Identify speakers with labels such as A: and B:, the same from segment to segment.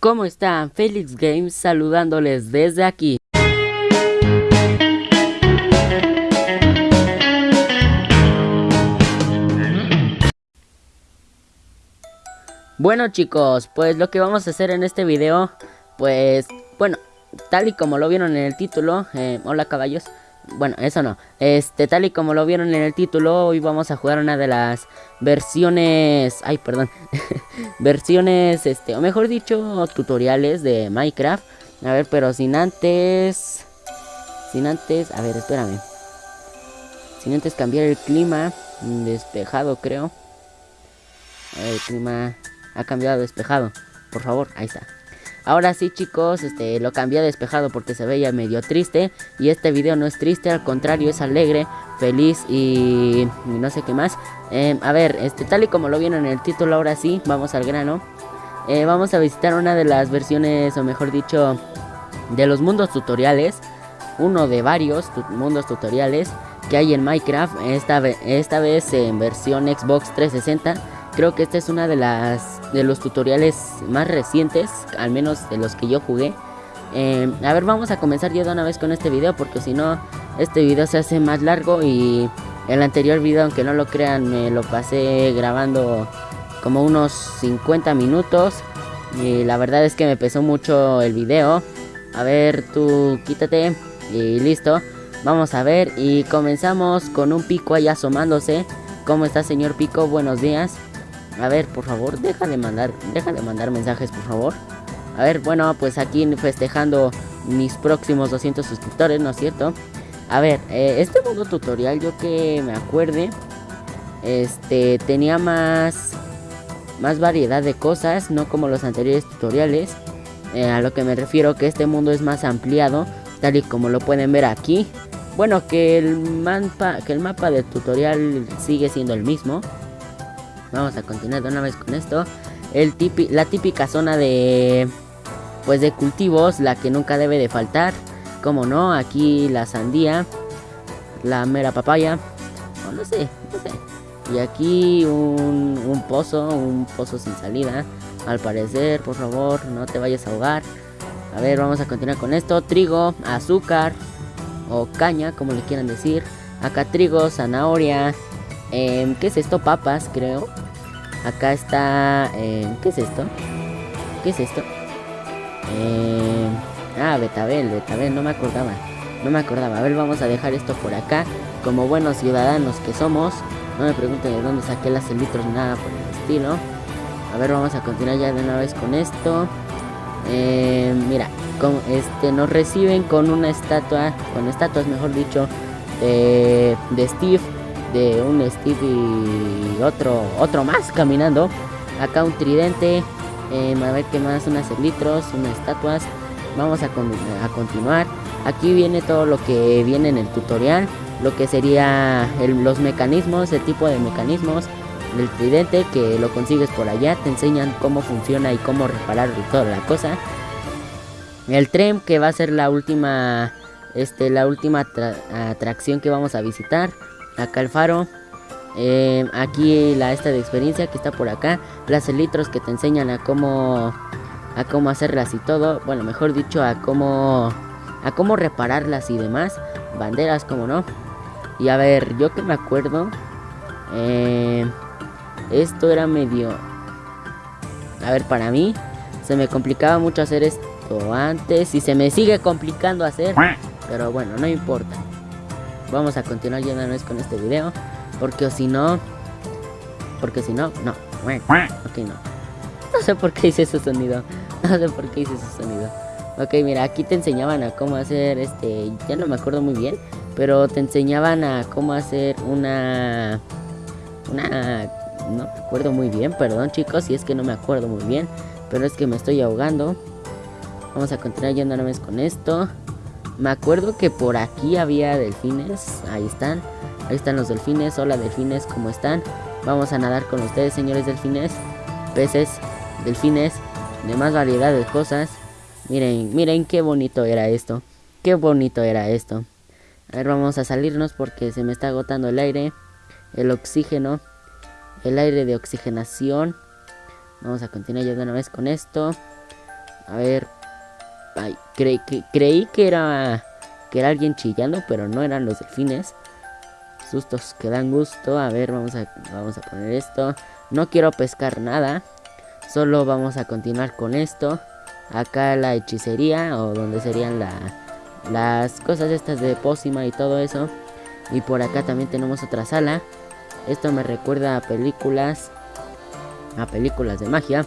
A: ¿Cómo están? Felix Games saludándoles desde aquí. Bueno chicos, pues lo que vamos a hacer en este video, pues, bueno, tal y como lo vieron en el título, eh, hola caballos, bueno, eso no. Este, tal y como lo vieron en el título, hoy vamos a jugar una de las versiones... Ay, perdón. versiones, este, o mejor dicho, tutoriales de Minecraft. A ver, pero sin antes... Sin antes... A ver, espérame. Sin antes cambiar el clima. Despejado, creo. El clima ha cambiado despejado. Por favor, ahí está. Ahora sí chicos, este, lo cambié a despejado porque se veía medio triste Y este video no es triste, al contrario es alegre, feliz y, no sé qué más. Em, A ver, este, tal y como lo vieron en el título, ahora sí, vamos al grano. Eh, Vamos a visitar una de las versiones, o mejor dicho, de los mundos tutoriales Uno de varios mundos tutoriales que hay en Minecraft Esta, esta vez en versión Xbox 360 Creo que esta es una de las de los tutoriales más recientes, al menos de los que yo jugué. Eh, a ver, vamos a comenzar ya de una vez con este video porque si no, este video se hace más largo y el anterior video, aunque no lo crean, me lo pasé grabando como unos 50 minutos y la verdad es que me pesó mucho el video. A ver, tú quítate y listo. Vamos a ver y comenzamos con un pico ahí asomándose. ¿Cómo está señor Pico? Buenos días. A ver, por favor, deja de mandar, deja de mandar mensajes, por favor. A ver, bueno, pues aquí festejando mis próximos 200 suscriptores, ¿no es cierto? A ver, eh, este modo tutorial, yo que me acuerde, este, tenía más, más variedad de cosas, no como los anteriores tutoriales. Eh, a lo que me refiero que este mundo es más ampliado, tal y como lo pueden ver aquí. Bueno, que el mapa, que el mapa del tutorial sigue siendo el mismo. Vamos a continuar de una vez con esto. El la típica zona de pues de cultivos, la que nunca debe de faltar. Como no, aquí la sandía, la mera papaya, o no sé, no sé. Y aquí un, un pozo, un pozo sin salida. Al parecer, por favor, no te vayas a ahogar. A ver, vamos a continuar con esto. Trigo, azúcar o caña, como le quieran decir. Acá trigo, zanahoria, eh, ¿Qué es esto? Papas, creo. Acá está... Eh, ¿Qué es esto? ¿Qué es esto? Eh, ah, betabel, betabel, no me acordaba. No me acordaba. A ver, vamos a dejar esto por acá. Como buenos ciudadanos que somos. No me pregunten de dónde saqué las litros nada por el estilo. A ver, vamos a continuar ya de una vez con esto. Mira, con, este, nos reciben con una estatua, con estatuas mejor dicho, de Steve de un Steve y otro, otro más caminando. Acá un tridente, eh, a ver qué más, unas litros, unas estatuas. Vamos a, a, continuar. Aquí viene todo lo que viene en el tutorial. Lo que sería los mecanismos, el tipo de mecanismos del tridente que lo consigues por allá. Te enseñan cómo funciona y cómo reparar toda la cosa. El tren que va a ser la última, este, la última atracción que vamos a visitar acá el faro. Eh, aquí la esta de experiencia que está por acá. Las elitros que te enseñan a cómo a cómo hacerlas y todo. Bueno, mejor dicho, a cómo a cómo repararlas y demás. Banderas, como no. Y a ver, yo que me acuerdo, eh, esto era medio. A ver, para mí se me complicaba mucho hacer esto antes y se me sigue complicando hacer. Pero bueno, no importa vamos a continuar ya una vez con este video. Porque si no... Porque si no, no. Ok, no. No sé por qué hice ese sonido. No sé por qué hice ese sonido. Ok, mira, aquí te enseñaban a cómo hacer este... Ya no me acuerdo muy bien. Pero te enseñaban a cómo hacer una... Una... No me acuerdo muy bien, perdón chicos, si es que no me acuerdo muy bien. Pero es que me estoy ahogando. Vamos a continuar yendo una vez con esto. Me acuerdo que por aquí había delfines. Ahí están. Ahí están los delfines. Hola delfines, ¿cómo están? Vamos a nadar con ustedes, señores delfines. Peces, delfines, de más variedad de cosas. Miren, miren qué bonito era esto. Qué bonito era esto. A ver, vamos a salirnos porque se me está agotando el aire. El oxígeno. El aire de oxigenación. Vamos a continuar ya de una vez con esto. A ver. Creí que, creí que era que era alguien chillando, pero no eran los delfines. Sustos que dan gusto. A ver, vamos a, vamos a poner esto. No quiero pescar nada. Solo vamos a continuar con esto. Acá la hechicería o donde serían la, las cosas estas de pócima y todo eso. Y por acá también tenemos otra sala. Esto me recuerda a películas. A películas de magia.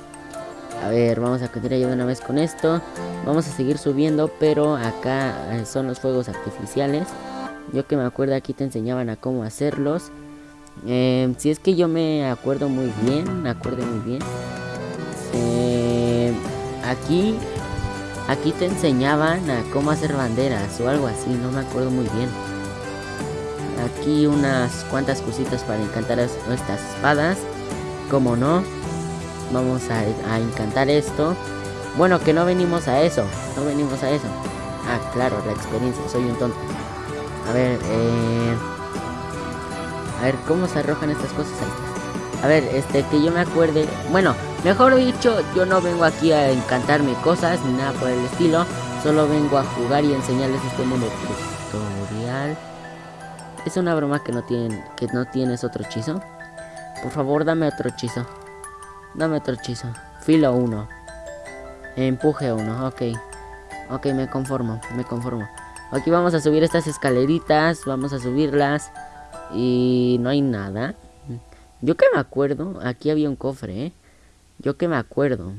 A: A ver, vamos a continuar ya de una vez con esto. Vamos a seguir subiendo, pero acá eh, son los fuegos artificiales. Yo que me acuerdo aquí te enseñaban a cómo hacerlos. Eh, si es que yo me acuerdo muy bien, me acuerdo muy bien. Eh, aquí, aquí te enseñaban a cómo hacer banderas o algo así, no me acuerdo muy bien. Aquí unas cuantas cositas para encantar estas espadas. Como no, vamos a, encantar esto. Bueno, que no venimos a eso. No venimos a eso. Ah, claro, la experiencia. Soy un tonto. A ver, eh... A ver, ¿cómo se arrojan estas cosas A ver, este, que yo me acuerde... Bueno, mejor dicho, yo no vengo aquí a encantarme cosas ni nada por el estilo. Solo vengo a jugar y enseñarles este mundo tutorial. Es una broma que no tienen, que no tienes otro hechizo. Por favor, dame otro hechizo. Dame otro hechizo. Filo 1. Empuje 1, ok. Ok, me conformo, me conformo. Aquí vamos a subir estas escaleritas, vamos a subirlas. Y no hay nada. Yo que me acuerdo, aquí había un cofre, ¿eh? Yo que me acuerdo.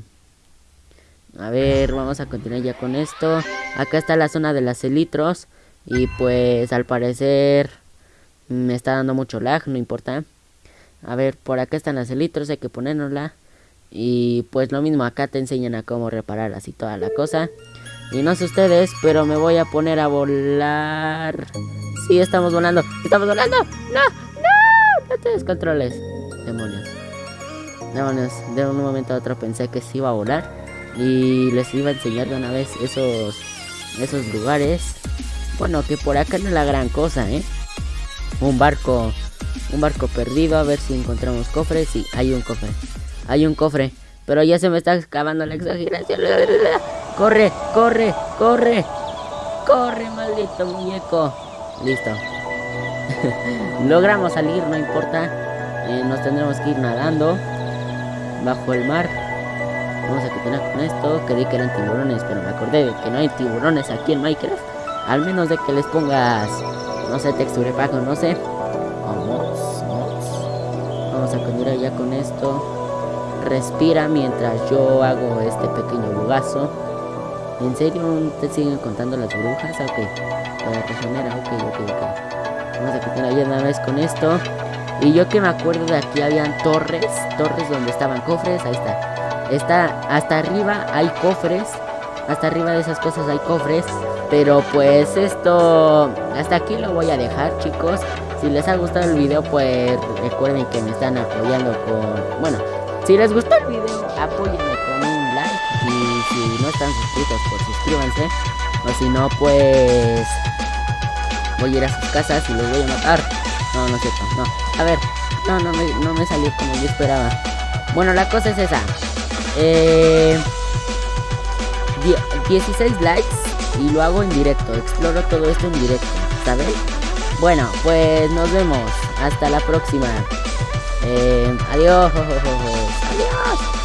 A: A ver, vamos a continuar ya con esto. Acá está la zona de las elitros. Y pues al parecer me está dando mucho lag, no importa. A ver, por acá están las elitros, hay que ponérnosla. Y pues lo mismo, acá te enseñan a cómo reparar así toda la cosa. Y no sé ustedes, pero me voy a poner a volar. Sí, estamos volando. ¡Estamos volando! ¡No! ¡No! No te descontroles. Demonios. Demonios. De un momento a otro pensé que sí iba a volar. Y les iba a enseñar de una vez esos, esos lugares. Bueno, que por acá no es la gran cosa, ¿eh? Un barco. Un barco perdido. A ver si encontramos cofres. Sí, hay un cofre. Hay un cofre. Pero ya se me está acabando la exageración. Corre, corre, corre. Corre, maldito muñeco. Listo. Logramos salir, no importa. Eh, nos tendremos que ir nadando. Bajo el mar. Vamos a continuar con esto. Creí que eran tiburones, pero me acordé de que no hay tiburones aquí en Minecraft. Al menos de que les pongas, no sé, texture pack no sé. Vamos, vamos. Vamos a continuar ya con esto respira mientras yo hago este pequeño bugazo. ¿En serio te siguen contando las brujas? Ok, la prisionera, ok, ok, ok. Vamos a continuar ya una vez con esto. Y yo que me acuerdo de aquí habían torres, torres donde estaban cofres, ahí está. Está hasta arriba hay cofres, hasta arriba de esas cosas hay cofres. Pero pues esto, hasta aquí lo voy a dejar chicos. Si les ha gustado el video pues recuerden que me están apoyando con, bueno, si les gustó el video, apóyenme con un like. Y si no están suscritos, pues suscríbanse. O si no, pues voy a ir a sus casas y los voy a matar. No, no es cierto, no. A ver, no, no me, no me salió como yo esperaba. Bueno, la cosa es esa. Eh, 16 likes y lo hago en directo. Exploro todo esto en directo, ¿sabes? Bueno, pues nos vemos. Hasta la próxima. Eh, adiós. Adiós.